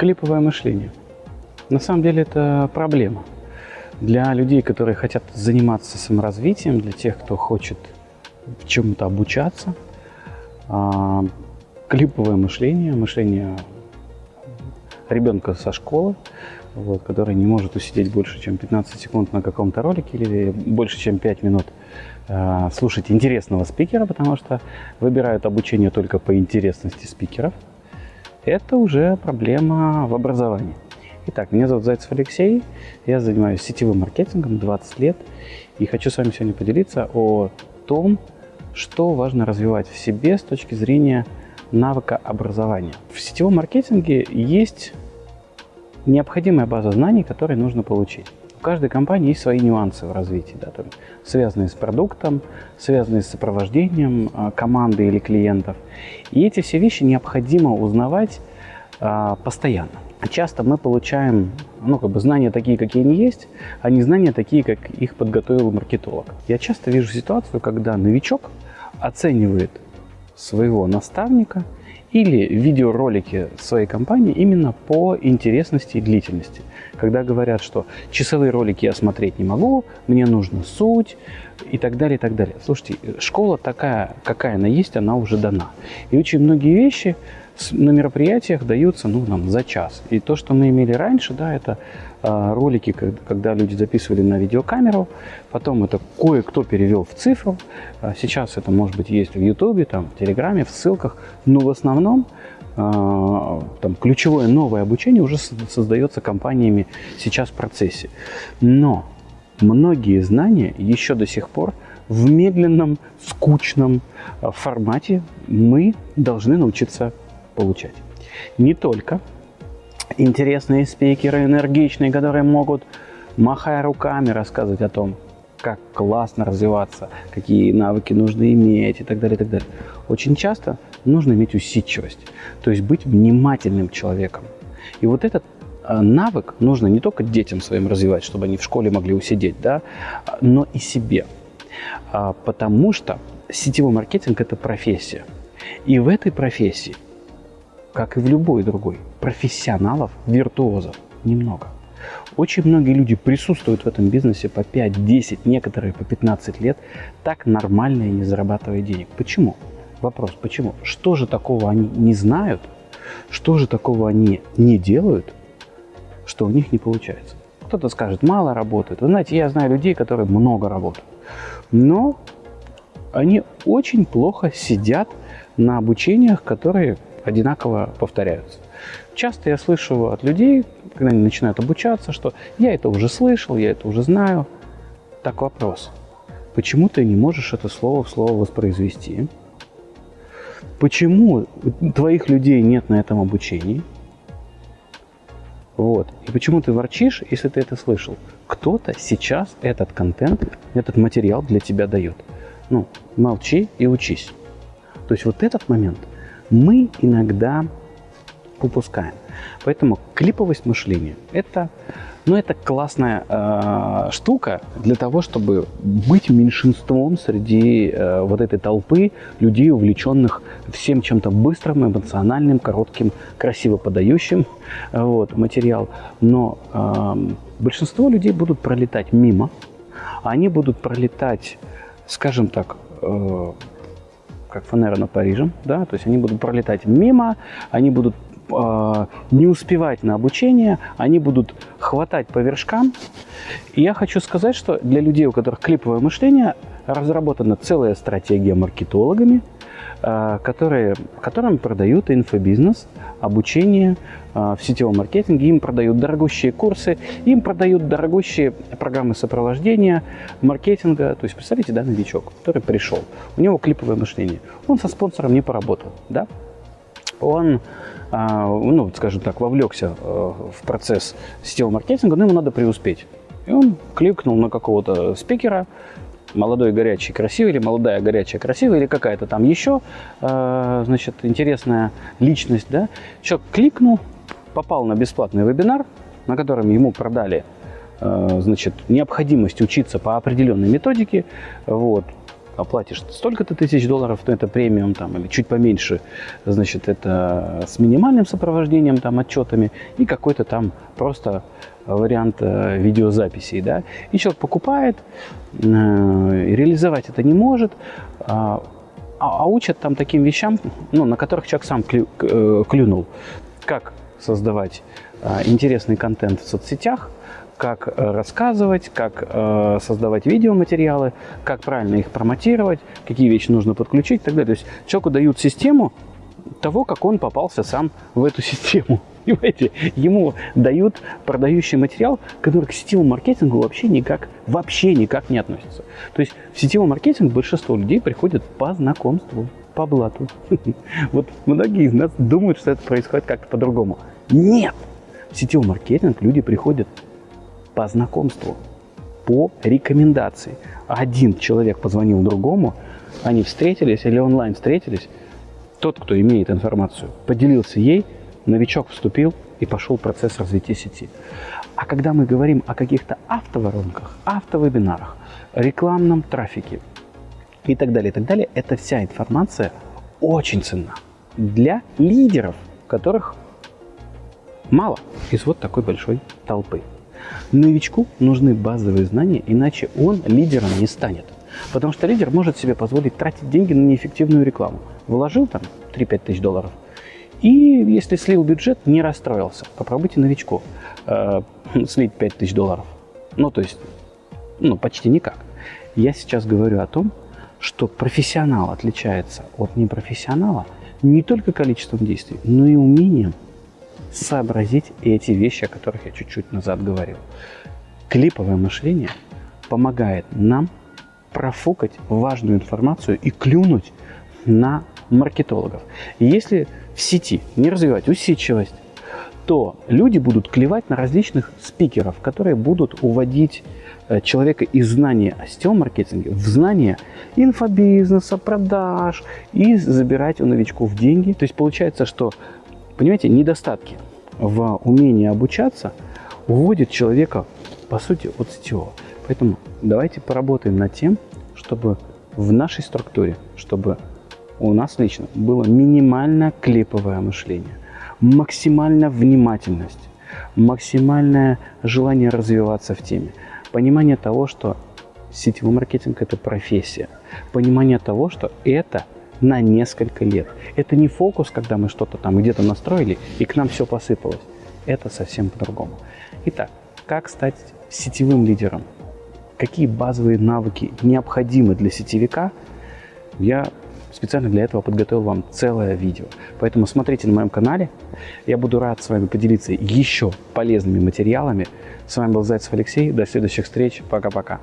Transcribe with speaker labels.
Speaker 1: Клиповое мышление. На самом деле это проблема. Для людей, которые хотят заниматься саморазвитием, для тех, кто хочет чему-то обучаться, а, клиповое мышление, мышление ребенка со школы, вот, который не может усидеть больше, чем 15 секунд на каком-то ролике или больше, чем 5 минут э, слушать интересного спикера, потому что выбирают обучение только по интересности спикеров, это уже проблема в образовании. Итак, меня зовут Зайцев Алексей, я занимаюсь сетевым маркетингом 20 лет и хочу с вами сегодня поделиться о том, что важно развивать в себе с точки зрения навыка образования. В сетевом маркетинге есть необходимая база знаний, которые нужно получить. У каждой компании есть свои нюансы в развитии, да, там, связанные с продуктом, связанные с сопровождением а, команды или клиентов. И эти все вещи необходимо узнавать а, постоянно. Часто мы получаем ну, как бы знания такие, какие они есть, а не знания такие, как их подготовил маркетолог. Я часто вижу ситуацию, когда новичок оценивает своего наставника или видеоролики своей компании именно по интересности и длительности. Когда говорят, что часовые ролики я смотреть не могу, мне нужна суть и так далее, и так далее. Слушайте, школа такая, какая она есть, она уже дана. И очень многие вещи на мероприятиях даются ну, нам, за час. И то, что мы имели раньше, да, это э, ролики, когда люди записывали на видеокамеру, потом это кое-кто перевел в цифру. А сейчас это, может быть, есть в Ютубе, там, в Телеграме, в ссылках, но в основном э, там, ключевое новое обучение уже создается компаниями сейчас в процессе. Но многие знания еще до сих пор в медленном, скучном формате мы должны научиться получать. Не только интересные спикеры, энергичные, которые могут, махая руками, рассказывать о том, как классно развиваться, какие навыки нужно иметь и так далее, и так далее. Очень часто нужно иметь усидчивость, то есть быть внимательным человеком. И вот этот а, навык нужно не только детям своим развивать, чтобы они в школе могли усидеть, да, но и себе. А, потому что сетевой маркетинг – это профессия. И в этой профессии как и в любой другой, профессионалов, виртуозов немного. Очень многие люди присутствуют в этом бизнесе по 5, 10, некоторые по 15 лет, так нормально и не зарабатывая денег. Почему? Вопрос, почему? Что же такого они не знают, что же такого они не делают, что у них не получается? Кто-то скажет, мало работает. Вы знаете, я знаю людей, которые много работают. Но они очень плохо сидят на обучениях, которые одинаково повторяются. Часто я слышу от людей, когда они начинают обучаться, что я это уже слышал, я это уже знаю. Так вопрос. Почему ты не можешь это слово в слово воспроизвести? Почему твоих людей нет на этом обучении? Вот. И почему ты ворчишь, если ты это слышал? Кто-то сейчас этот контент, этот материал для тебя дает. Ну, молчи и учись. То есть вот этот момент – мы иногда упускаем. Поэтому клиповость мышления – это, ну, это классная э, штука для того, чтобы быть меньшинством среди э, вот этой толпы людей, увлеченных всем чем-то быстрым, эмоциональным, коротким, красиво подающим э, вот, материал. Но э, большинство людей будут пролетать мимо, они будут пролетать, скажем так, э, как фанера над Парижем, да, то есть они будут пролетать мимо, они будут э, не успевать на обучение, они будут хватать по вершкам. И я хочу сказать, что для людей, у которых клиповое мышление, разработана целая стратегия маркетологами, которые, которым продают инфобизнес, обучение э, в сетевом маркетинге, им продают дорогущие курсы, им продают дорогущие программы сопровождения, маркетинга. То есть, представьте, да, новичок, который пришел, у него клиповое мышление, он со спонсором не поработал, да, он, э, ну, скажем так, вовлекся в процесс сетевого маркетинга, но ему надо преуспеть. И он кликнул на какого-то спикера, молодой, горячий, красивый, или молодая, горячая, красивая, или какая-то там еще, э, значит, интересная личность, да. Человек кликнул, попал на бесплатный вебинар, на котором ему продали, э, значит, необходимость учиться по определенной методике, вот, оплатишь столько-то тысяч долларов, то это премиум там, или чуть поменьше, значит, это с минимальным сопровождением, там, отчетами, и какой-то там просто вариант э, видеозаписей, да. И человек покупает, э, реализовать это не может, а, а, а учат там таким вещам, ну, на которых человек сам клю, э, клюнул. Как создавать э, интересный контент в соцсетях, как э, рассказывать, как э, создавать видеоматериалы, как правильно их промотировать, какие вещи нужно подключить и так далее. То есть человеку дают систему того, как он попался сам в эту систему. Понимаете? Ему дают продающий материал, который к сетевому маркетингу вообще никак, вообще никак не относится. То есть в сетевой маркетинг большинство людей приходят по знакомству, по блату. Вот многие из нас думают, что это происходит как-то по-другому. Нет! В сетевой маркетинг люди приходят по знакомству, по рекомендации. Один человек позвонил другому, они встретились или онлайн встретились, тот, кто имеет информацию, поделился ей, новичок вступил и пошел процесс развития сети. А когда мы говорим о каких-то автоворонках, автовебинарах, рекламном трафике и так далее, и так далее, эта вся информация очень ценна для лидеров, которых мало из вот такой большой толпы. Новичку нужны базовые знания, иначе он лидером не станет. Потому что лидер может себе позволить тратить деньги на неэффективную рекламу. Вложил там 3-5 тысяч долларов, и если слил бюджет, не расстроился. Попробуйте новичку э, слить 5 тысяч долларов. Ну, то есть, ну, почти никак. Я сейчас говорю о том, что профессионал отличается от непрофессионала не только количеством действий, но и умением сообразить эти вещи, о которых я чуть-чуть назад говорил. Клиповое мышление помогает нам профукать важную информацию и клюнуть на маркетологов. И если в сети не развивать усидчивость, то люди будут клевать на различных спикеров, которые будут уводить э, человека из знания о сетевом маркетинге в знание инфобизнеса, продаж и забирать у новичков деньги. То есть получается, что Понимаете, недостатки в умении обучаться уводят человека, по сути, от сетевого. Поэтому давайте поработаем над тем, чтобы в нашей структуре, чтобы у нас лично было минимально клиповое мышление, максимальная внимательность, максимальное желание развиваться в теме, понимание того, что сетевой маркетинг – это профессия, понимание того, что это – на несколько лет. Это не фокус, когда мы что-то там где-то настроили и к нам все посыпалось. Это совсем по-другому. Итак, как стать сетевым лидером? Какие базовые навыки необходимы для сетевика? Я специально для этого подготовил вам целое видео. Поэтому смотрите на моем канале. Я буду рад с вами поделиться еще полезными материалами. С вами был Зайцев Алексей. До следующих встреч. Пока-пока.